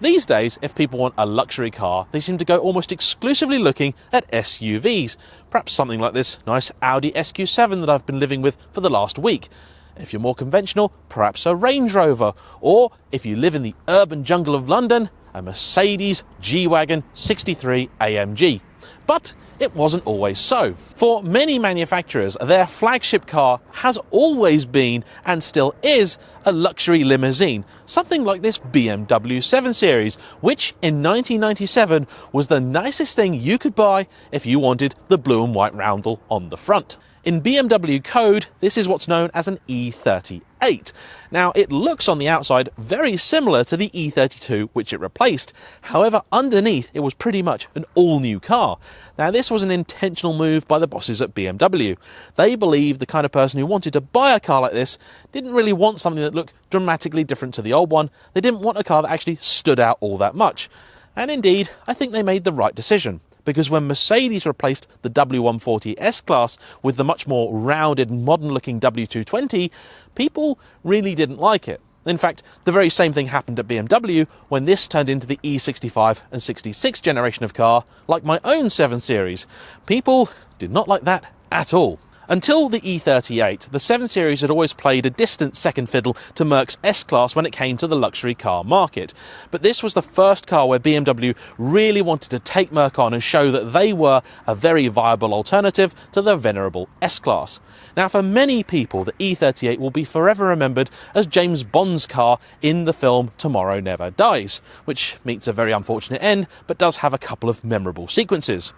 These days, if people want a luxury car, they seem to go almost exclusively looking at SUVs. Perhaps something like this nice Audi SQ7 that I've been living with for the last week. If you're more conventional, perhaps a Range Rover. Or if you live in the urban jungle of London, a Mercedes G Wagon 63 AMG. But it wasn't always so. For many manufacturers, their flagship car has always been and still is a luxury limousine, something like this BMW 7 Series, which in 1997 was the nicest thing you could buy if you wanted the blue and white roundel on the front. In BMW code, this is what's known as an E38. Now, it looks on the outside very similar to the E32 which it replaced. However, underneath, it was pretty much an all new car. Now, this was an intentional move by the bosses at BMW. They believed the kind of person who wanted to buy a car like this didn't really want something that looked dramatically different to the old one. They didn't want a car that actually stood out all that much. And indeed, I think they made the right decision because when Mercedes replaced the W140 S Class with the much more rounded, modern looking W220, people really didn't like it. In fact, the very same thing happened at BMW when this turned into the E65 and 66 generation of car, like my own 7 Series. People did not like that at all. Until the E38, the 7 Series had always played a distant second fiddle to Merc's S Class when it came to the luxury car market. But this was the first car where BMW really wanted to take Merc on and show that they were a very viable alternative to the venerable S Class. Now, for many people, the E38 will be forever remembered as James Bond's car in the film Tomorrow Never Dies, which meets a very unfortunate end but does have a couple of memorable sequences.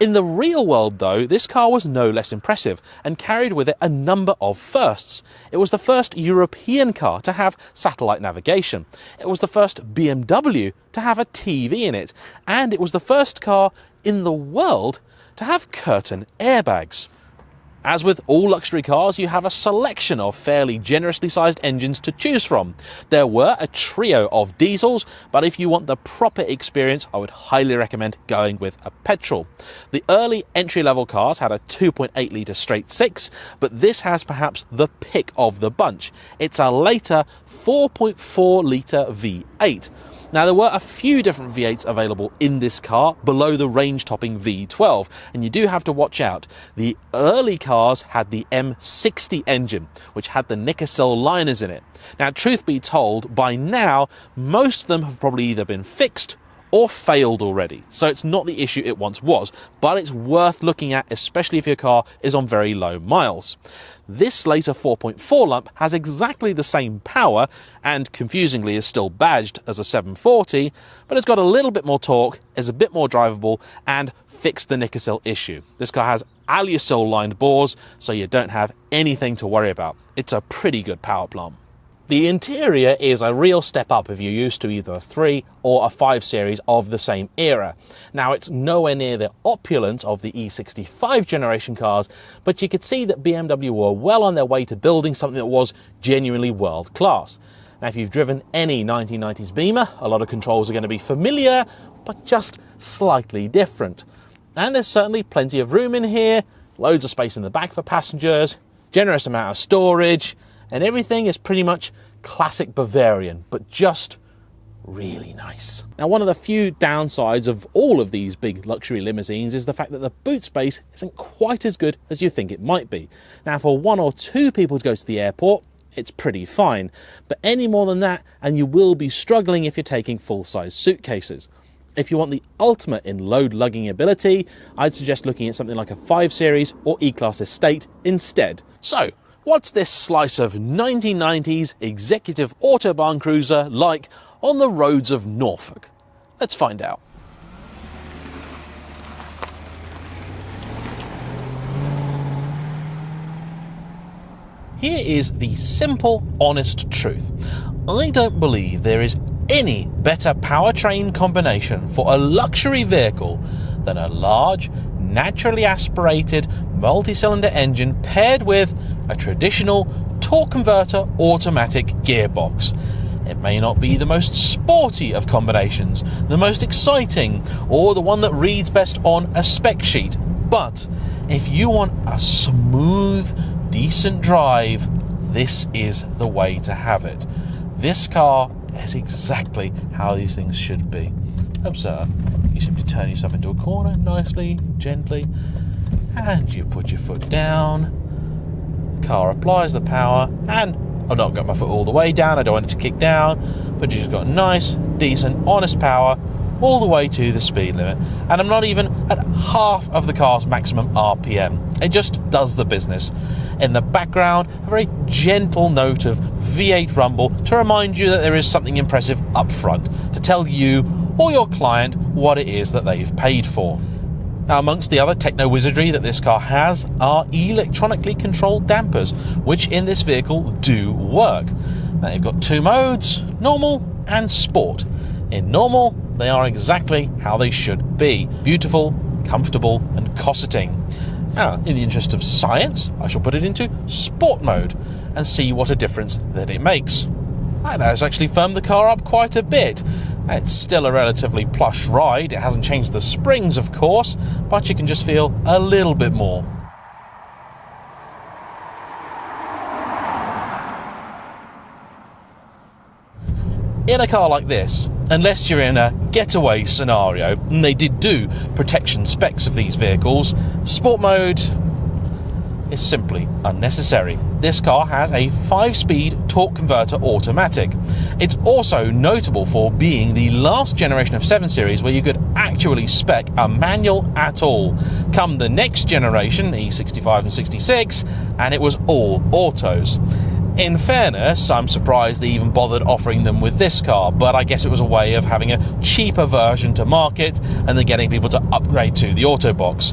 In the real world, though, this car was no less impressive and carried with it a number of firsts. It was the first European car to have satellite navigation. It was the first BMW to have a TV in it. And it was the first car in the world to have curtain airbags. As with all luxury cars, you have a selection of fairly generously sized engines to choose from. There were a trio of diesels, but if you want the proper experience, I would highly recommend going with a petrol. The early entry level cars had a 2.8 litre straight six, but this has perhaps the pick of the bunch. It's a later 4.4 litre V8. Now, there were a few different V8s available in this car below the range topping V12, and you do have to watch out. The early cars had the M60 engine, which had the Nikasil liners in it. Now, truth be told, by now, most of them have probably either been fixed or failed already. So it's not the issue it once was, but it's worth looking at, especially if your car is on very low miles. This later 4.4 lump has exactly the same power and confusingly is still badged as a 740, but it's got a little bit more torque, is a bit more drivable, and fixed the Nikasil issue. This car has Alusil lined bores, so you don't have anything to worry about. It's a pretty good power plant. The interior is a real step up if you're used to either a 3 or a 5 series of the same era. Now, it's nowhere near the opulence of the E65 generation cars, but you could see that BMW were well on their way to building something that was genuinely world class. Now, if you've driven any 1990s Beamer, a lot of controls are going to be familiar, but just slightly different. And there's certainly plenty of room in here, loads of space in the back for passengers, generous amount of storage, and everything is pretty much classic Bavarian, but just really nice. Now, one of the few downsides of all of these big luxury limousines is the fact that the boot space isn't quite as good as you think it might be. Now, for one or two people to go to the airport, it's pretty fine, but any more than that, and you will be struggling if you're taking full size suitcases. If you want the ultimate in load lugging ability, I'd suggest looking at something like a 5 Series or E Class Estate instead. So, What's this slice of 1990s executive Autobahn cruiser like on the roads of Norfolk? Let's find out. Here is the simple, honest truth. I don't believe there is any better powertrain combination for a luxury vehicle than a large, naturally aspirated multi cylinder engine paired with a traditional torque converter automatic gearbox. It may not be the most sporty of combinations, the most exciting, or the one that reads best on a spec sheet, but if you want a smooth, decent drive, this is the way to have it. This car is exactly how these things should be. Observe. You simply turn yourself into a corner nicely, gently, and you put your foot down. The car applies the power, and I've not got my foot all the way down, I don't want it to kick down, but you just got nice, decent, honest power all the way to the speed limit. And I'm not even at half of the car's maximum RPM. It just does the business. In the background, a very gentle note of V8 rumble to remind you that there is something impressive up front, to tell you or your client what it is that they've paid for. Now, amongst the other techno wizardry that this car has are electronically controlled dampers, which in this vehicle do work. Now, you've got two modes normal and sport. In normal, they are exactly how they should be beautiful, comfortable, and cosseting. Now, in the interest of science, I shall put it into sport mode and see what a difference that it makes. Know it's actually firmed the car up quite a bit. It's still a relatively plush ride, it hasn't changed the springs, of course, but you can just feel a little bit more. In a car like this, unless you're in a getaway scenario, and they did do protection specs of these vehicles, sport mode is simply unnecessary. This car has a 5 speed torque converter automatic. It's also notable for being the last generation of 7 Series where you could actually spec a manual at all. Come the next generation, E65 and 66, and it was all autos. In fairness, I'm surprised they even bothered offering them with this car, but I guess it was a way of having a cheaper version to market and then getting people to upgrade to the auto box.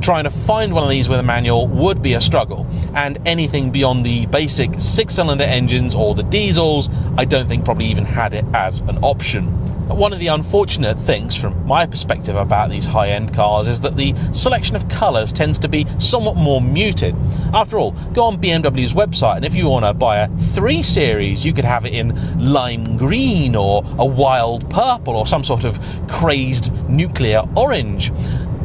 Trying to find one of these with a manual would be a struggle, and anything beyond the basic six cylinder engines or the diesels, I don't think probably even had it as an option. One of the unfortunate things from my perspective about these high end cars is that the selection of colours tends to be somewhat more muted. After all, go on BMW's website and if you want to buy a 3 Series, you could have it in lime green or a wild purple or some sort of crazed nuclear orange.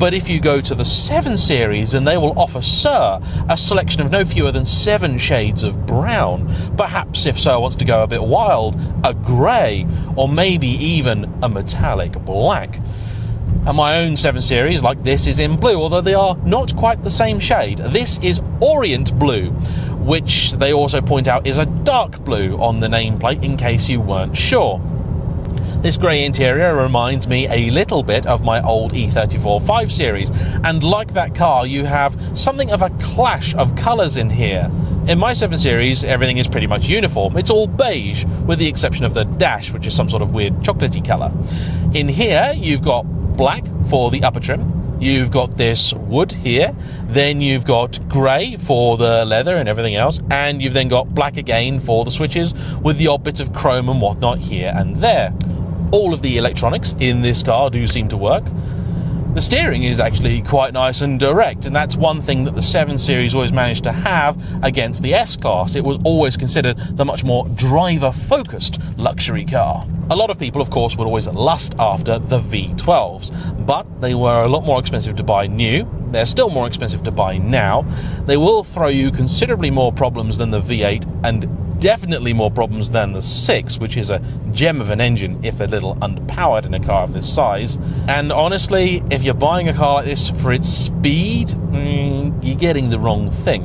But if you go to the 7 Series, and they will offer Sir a selection of no fewer than seven shades of brown. Perhaps if Sir wants to go a bit wild, a grey, or maybe even a metallic black. And my own 7 Series, like this, is in blue, although they are not quite the same shade. This is Orient Blue, which they also point out is a dark blue on the nameplate in case you weren't sure. This grey interior reminds me a little bit of my old E34 5 Series, and like that car, you have something of a clash of colours in here. In my 7 Series, everything is pretty much uniform. It's all beige, with the exception of the dash, which is some sort of weird chocolatey colour. In here, you've got black for the upper trim, you've got this wood here, then you've got grey for the leather and everything else, and you've then got black again for the switches with the odd bit of chrome and whatnot here and there all of the electronics in this car do seem to work. The steering is actually quite nice and direct, and that's one thing that the 7 Series always managed to have against the S Class. It was always considered the much more driver focused luxury car. A lot of people, of course, would always lust after the V12s, but they were a lot more expensive to buy new. They're still more expensive to buy now. They will throw you considerably more problems than the V8 and definitely more problems than the 6, which is a gem of an engine if a little underpowered in a car of this size. And honestly, if you're buying a car like this for its speed, mm, you're getting the wrong thing.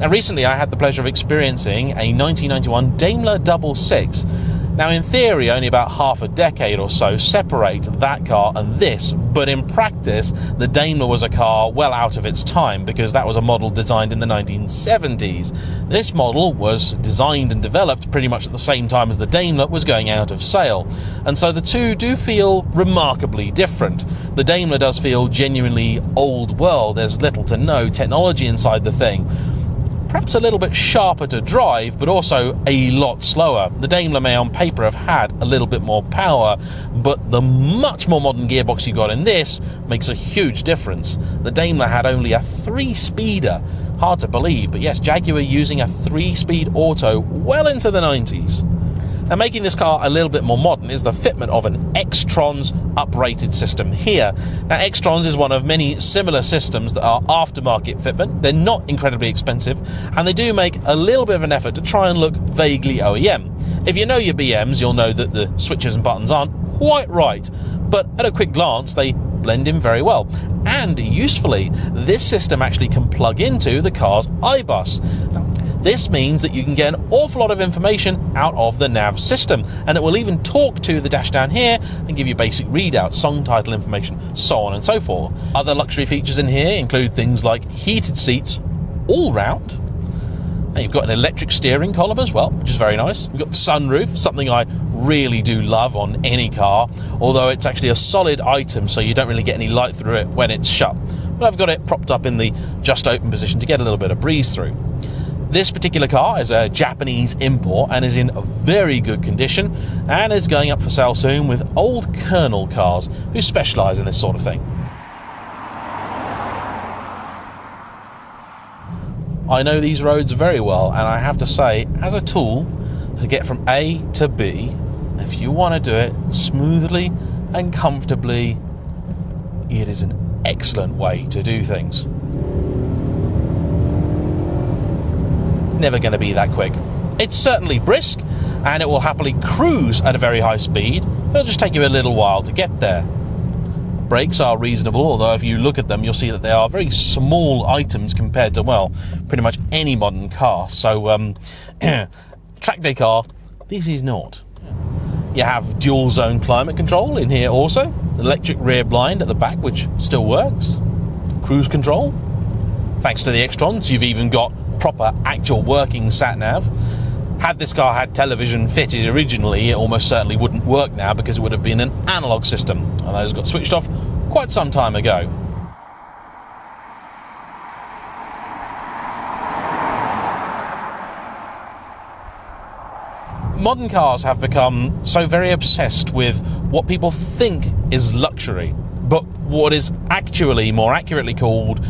Now, recently I had the pleasure of experiencing a 1991 Daimler Double Six now, in theory, only about half a decade or so separate that car and this, but in practice, the Daimler was a car well out of its time because that was a model designed in the 1970s. This model was designed and developed pretty much at the same time as the Daimler was going out of sale, and so the two do feel remarkably different. The Daimler does feel genuinely old world, there's little to no technology inside the thing perhaps a little bit sharper to drive, but also a lot slower. The Daimler may on paper have had a little bit more power, but the much more modern gearbox you got in this makes a huge difference. The Daimler had only a three speeder. Hard to believe, but yes, Jaguar using a three speed auto well into the 90s. Now, making this car a little bit more modern is the fitment of an Xtrons uprated system here. Now, Xtrons is one of many similar systems that are aftermarket fitment. They're not incredibly expensive, and they do make a little bit of an effort to try and look vaguely OEM. If you know your BMs, you'll know that the switches and buttons aren't quite right, but at a quick glance, they blend in very well. And usefully, this system actually can plug into the car's iBus. This means that you can get an awful lot of information out of the nav system, and it will even talk to the dash down here and give you basic readouts, song title information, so on and so forth. Other luxury features in here include things like heated seats all round, and you've got an electric steering column as well, which is very nice. You've got the sunroof, something I really do love on any car, although it's actually a solid item, so you don't really get any light through it when it's shut. But I've got it propped up in the just open position to get a little bit of breeze through. This particular car is a Japanese import and is in very good condition and is going up for sale soon with old Colonel cars who specialise in this sort of thing. I know these roads very well, and I have to say, as a tool to get from A to B, if you want to do it smoothly and comfortably, it is an excellent way to do things. Never going to be that quick. It's certainly brisk, and it will happily cruise at a very high speed. It'll just take you a little while to get there brakes are reasonable, although if you look at them, you'll see that they are very small items compared to, well, pretty much any modern car. So, um, track day car, this is not. You have dual zone climate control in here also, electric rear blind at the back, which still works, cruise control. Thanks to the Xtrons, you've even got proper actual working sat nav had this car had television fitted originally, it almost certainly wouldn't work now because it would have been an analog system, and those got switched off quite some time ago. Modern cars have become so very obsessed with what people think is luxury, but what is actually more accurately called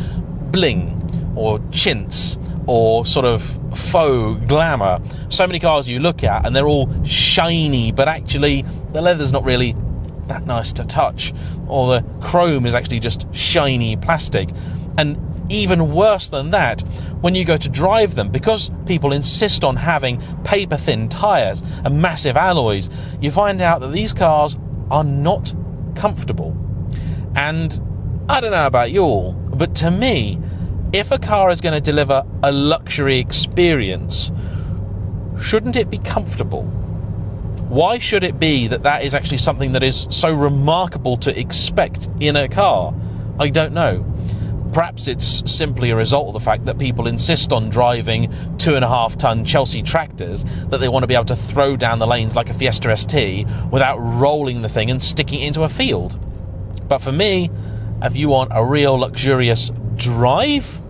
bling or chintz or sort of faux glamour. So many cars you look at and they're all shiny, but actually the leather's not really that nice to touch, or the chrome is actually just shiny plastic. And even worse than that, when you go to drive them, because people insist on having paper thin tyres and massive alloys, you find out that these cars are not comfortable. And I don't know about you all, but to me, if a car is going to deliver a luxury experience, shouldn't it be comfortable? Why should it be that that is actually something that is so remarkable to expect in a car? I don't know. Perhaps it's simply a result of the fact that people insist on driving two and a half ton Chelsea tractors that they want to be able to throw down the lanes like a Fiesta ST without rolling the thing and sticking it into a field. But for me, if you want a real luxurious drive,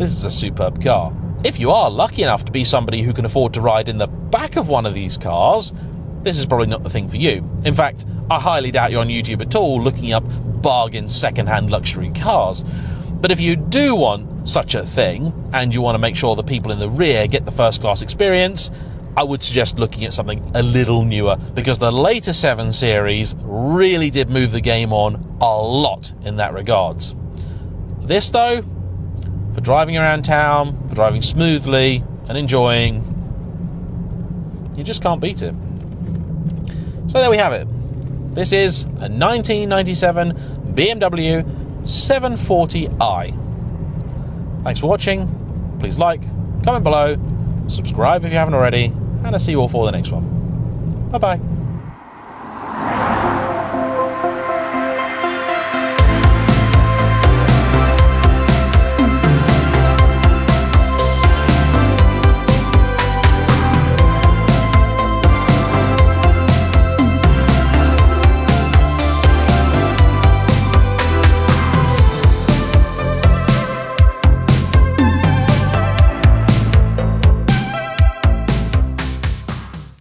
this is a superb car. If you are lucky enough to be somebody who can afford to ride in the back of one of these cars, this is probably not the thing for you. In fact, I highly doubt you're on YouTube at all looking up bargain second-hand luxury cars. But if you do want such a thing, and you want to make sure the people in the rear get the first class experience, I would suggest looking at something a little newer because the later 7 series really did move the game on a lot in that regards. This, though, for driving around town, for driving smoothly and enjoying. You just can't beat it. So there we have it. This is a 1997 BMW 740i. Thanks for watching. Please like, comment below, subscribe if you haven't already, and I'll see you all for the next one. Bye bye.